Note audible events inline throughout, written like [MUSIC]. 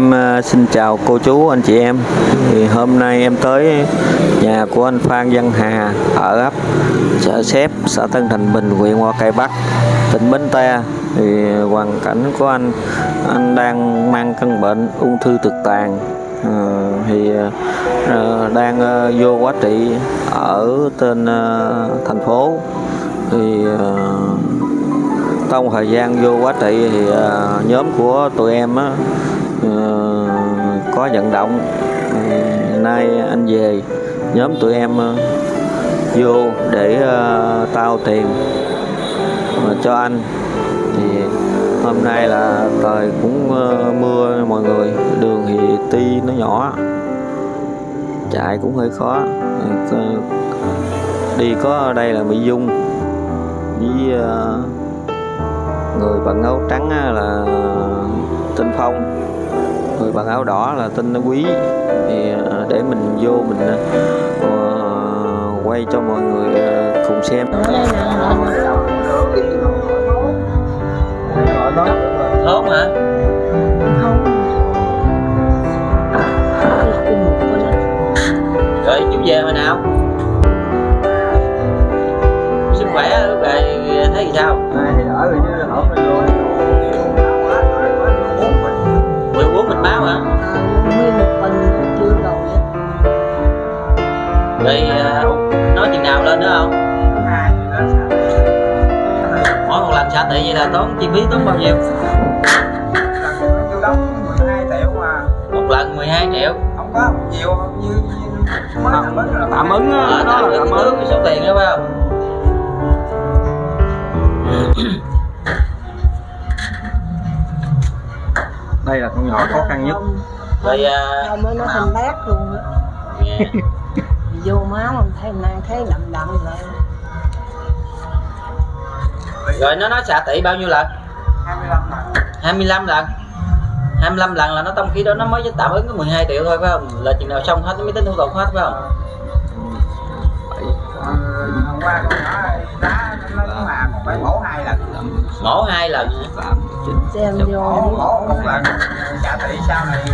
Em ờ, xin chào cô chú anh chị em. Thì hôm nay em tới nhà của anh Phan Văn Hà ở ấp xã Xếp, xã Tân Thành Bình, huyện Hoa Cây Bắc, tỉnh Bến Tre. Thì hoàn cảnh của anh anh đang mang căn bệnh ung thư thực tàn. à, thì à, đang à, vô quá trị ở trên à, thành phố thì à, trong thời gian vô quá trị thì à, nhóm của tụi em á Ờ, có vận động. Ờ, nay anh về, nhóm tụi em ờ, vô để tao tiền cho anh. Thì hôm nay là trời cũng mưa mọi người. Đường thì ti, nó nhỏ. Chạy cũng hơi khó. Đi có ở đây là Mỹ Dung. Với người bạn áo trắng là tinh Phong người bằng áo đỏ là tên Quý thì ờ, để mình vô mình ờ, quay cho mọi người ờ, cùng xem Tốt hả? Rồi chú về hồi nào? Sức khỏe lúc này thấy gì sao? thì đỡ rồi chứ Xả tị vậy là tốn chi phí tốn bao nhiêu? Tôi đóng 12 triệu mà. Một lần 12 triệu? Không có nhiều như, như mới tạm ứng là tạm ứng đó tạm là ứng tạm cái ứng. số tiền đó phải không? [COUGHS] đây là con nhỏ khó khăn nhất. Rồi à, Không mới nó thành bát luôn á. [LAUGHS] Vô máu mình thấy nàng thấy đậm đậm lại Rồi nó nói xả tị bao nhiêu lần? 25 mà 25 lần 25 lần là nó trong khi đó nó mới tạm ứng có 12 triệu thôi phải không? Là chừng nào xong hết nó mới tính thủ tục hết phải không? Hôm qua con nhỏ đá nó còn phải mổ hai lần Mổ hai lần? Xem vô mổ một lần trả tỷ sau này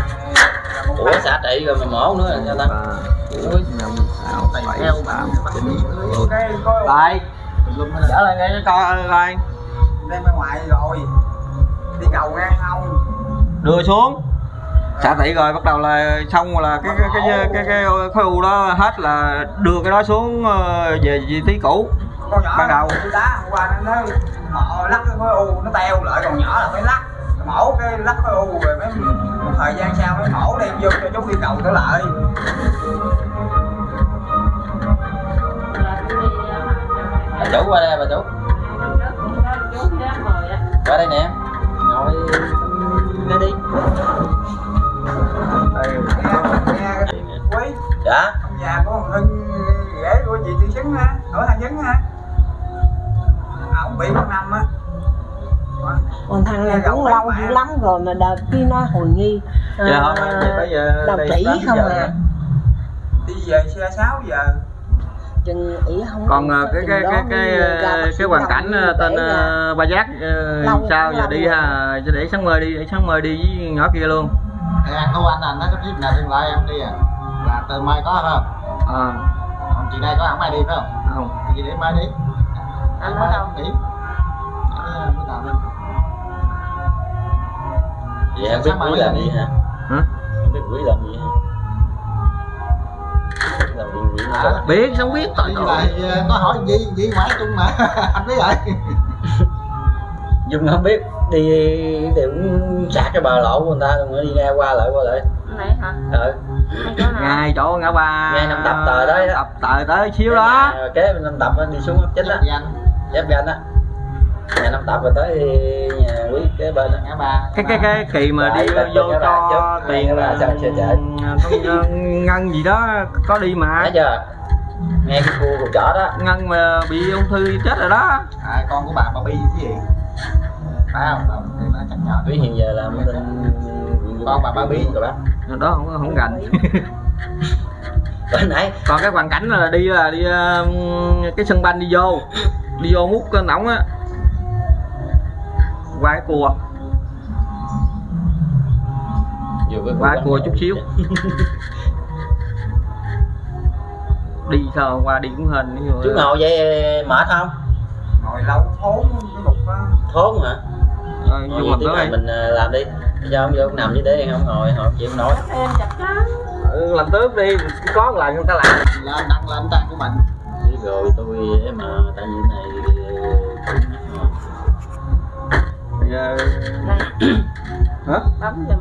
Ủa xả trị rồi mà mổ nữa là sao ta? Ui, theo cái có lại trở lại nghe cho coi coi đem ra ngoài rồi. Đi cầu ngang không? Đưa xuống. Xả tỉ rồi bắt đầu là xong là cái cái cái cái, cái, khối u đó hết là đưa cái đó xuống ờ, về vị trí cũ. Con nhỏ Ban đầu. tôi đá hôm qua nó nói mổ lắc cái khối u nó teo lại còn nhỏ là phải lắc. Mổ cái lắc khối u rồi mới một thời gian sau mới mổ đem vô cho chú đi cầu trở lại bà chủ qua đây bà chủ Qua đây nè. Ngồi. Nghe đi. Nghe quý Dạ. Ông già của ông hưng ghế của chị tư vấn ha ở thằng vấn ha à, ông bị một năm á. Còn thằng này cũng lâu dữ lắm rồi mà đợt kia nó hồi nghi. Giờ à, giờ đầu chỉ không à? đi về xe 6 giờ còn ờ, cái cái cái cái mới bác cái, cái hoàn cảnh mới ờ, tên ờ, ba giác ờ, Lâu, sao giờ đi ha để sáng mơ đi để sáng mơ đi với nhỏ kia luôn. Thì anh thu anh anh nó có chiếc nào tương lai em đi à? Là từ mai có không? À, còn chị đây có không ai đi phải không? Không. Thì chị để mai đi. Anh mai đâu? nghỉ Vậy em biết quý làm gì hả? hả? Em biết quý làm gì hả? À. biết không biết lại ờ, có hỏi gì? Gì ngoại chung mà [LAUGHS] anh biết rồi. [LAUGHS] Dung không biết đi thì cũng sạc cái bờ lộ của người ta rồi đi nghe qua lại qua lại. Này hả? Ừ ngay chỗ ngã ba. Ngay năm tập tờ đó. tập tờ tới xíu đó. Rồi kế bên năm tập đi xuống ấp chính á anh giáp ganh á nhà năm tập rồi tới nhà quý kế bên ngã ba. Cái cái cái kỳ mà đi vô bà cho tiền bà là sao chưa chạy. con ngân gì đó có đi mà. Thấy chưa? Nghe cái khu khu chợ đó. Ngân mà bị ung thư chết rồi đó. À, con của bà bà bi cái gì? Phải không? Nó chắc nhờ quý hiện giờ bên Con bà Ba Bi. rồi bác. Đó không không rành bữa nãy còn cái hoàn cảnh là đi là đi ờ, cái sân banh đi vô. Đi vô hút cái nóng á qua cái cua quán cua chút xíu. [LAUGHS] Đi sao hôm qua đi cũng dụ trước ngồi vậy mệt không? Ngồi lâu thốn cái cục á. Thốn hả? Ờ, tí tới này mình ờ, làm đi. Bây giờ không vô nằm dưới để không ngồi họ không chịu nổi. Em chặt chắn ừ, làm tiếp đi có một lần người ta làm. Là đăng lên trang của mình rồi tôi ấy mà tại vì này giờ này hả? Bấm giùm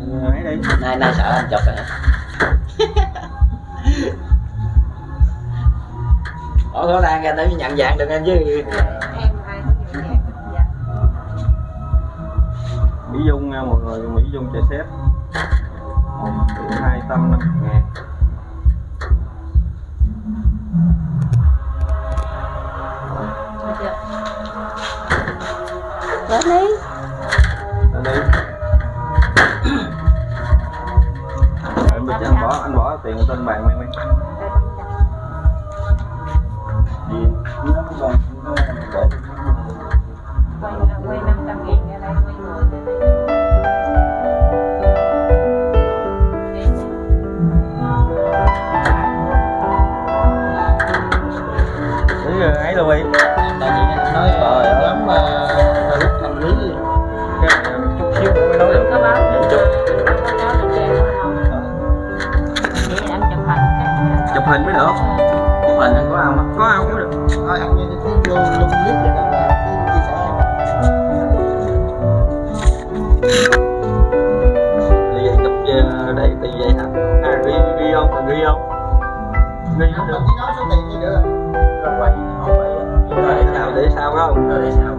Ừ, ấy đi. Nay nay sợ anh chụp rồi hả? [LAUGHS] Ủa có đang ra để nhận dạng được em chứ? Em ai cũng vậy dạ. Mỹ Dung nha mọi người. Mỹ Dung chạy xếp triệu hai trăm năm ngàn Lên đi. Lên đi anh giờ anh bỏ anh bỏ tiền trên bàn mày mày. Gì nó còn để quay quay năm trăm ngàn ra đây quay người ấy luôn đi ghi không được. Chỉ nói số tiền gì nữa. Rồi quay không quay để sao để sao không? Để sao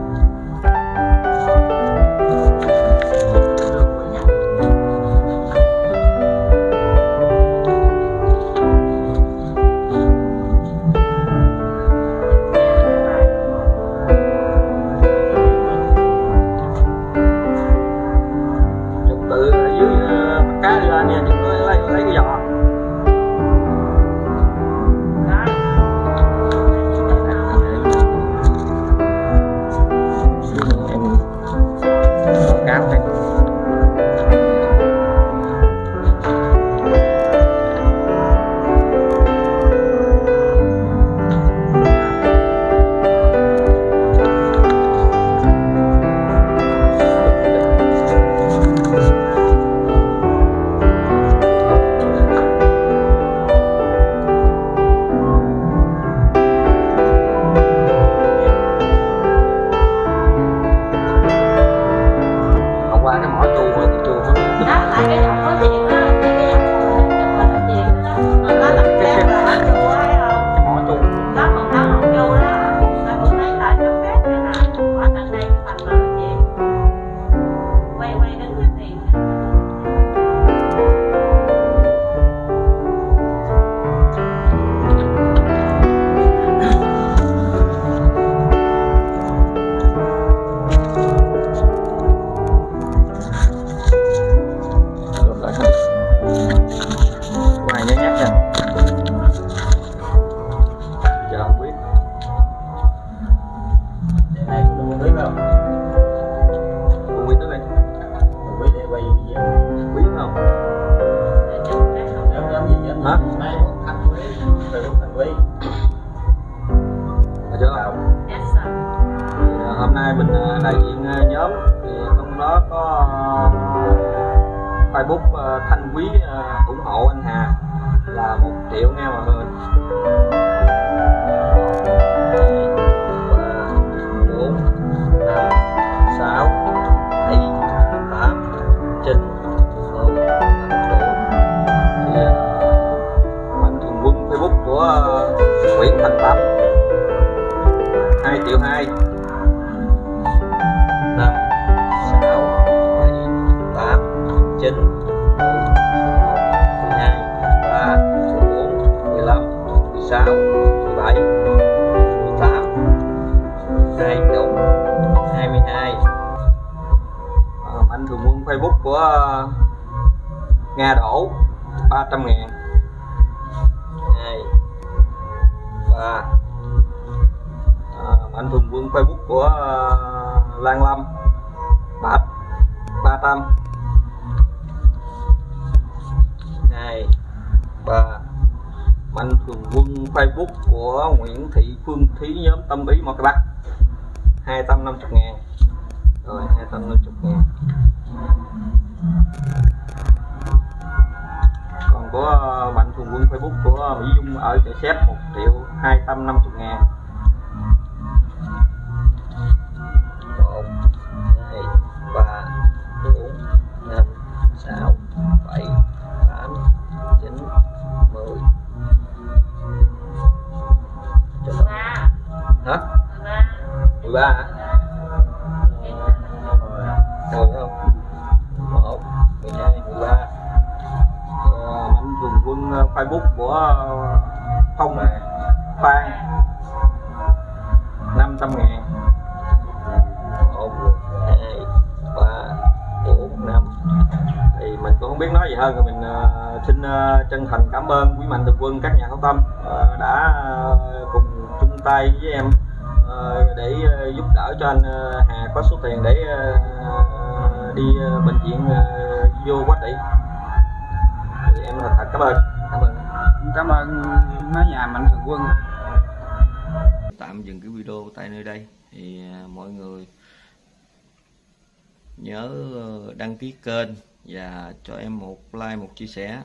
cũng quý tới đây không biết để quay video biết không em làm cái không giống giống gì giống Hả? nay một thành quý từ lúc thành quý Được chưa vào hôm nay mình ờ, đại diện ờ, nhóm thì trong đó có ờ, Facebook Thanh Quý ủng hộ anh Hà là một triệu nghe mọi người và anh Hùng Vương Facebook của à, Lan Lâm. Ba ba trăm hai ba anh Hùng Vương Facebook của Nguyễn Thị Phương Thí, nhóm tâm ý một Bắc 250 ngàn. Rồi 250 ngàn. Còn có à, mạnh thường quân Facebook của Mỹ Dung ở chợ Xếp 250 ngàn. Một hai ba bốn năm sáu bảy tám chín mười. Ba hả? ba mười ba hả? Ờ, Rồi không? Một mười hai mười ba. Ờ, mạnh thường quân ờ, facebook. Thì mình cũng không biết nói gì hơn. Rồi mình ờ, xin ờ, chân thành cảm ơn quý mạnh thường quân các nhà hảo tâm ờ, đã cùng chung tay với em để giúp đỡ cho anh Hà có số tiền để đi bệnh viện vô quá trị thì em thật thật cảm ơn. Cảm ơn. Cảm ơn mấy nhà mạnh thường quân. Tạm dừng cái video tại nơi đây. Thì mọi người nhớ đăng ký kênh và cho em một like một chia sẻ.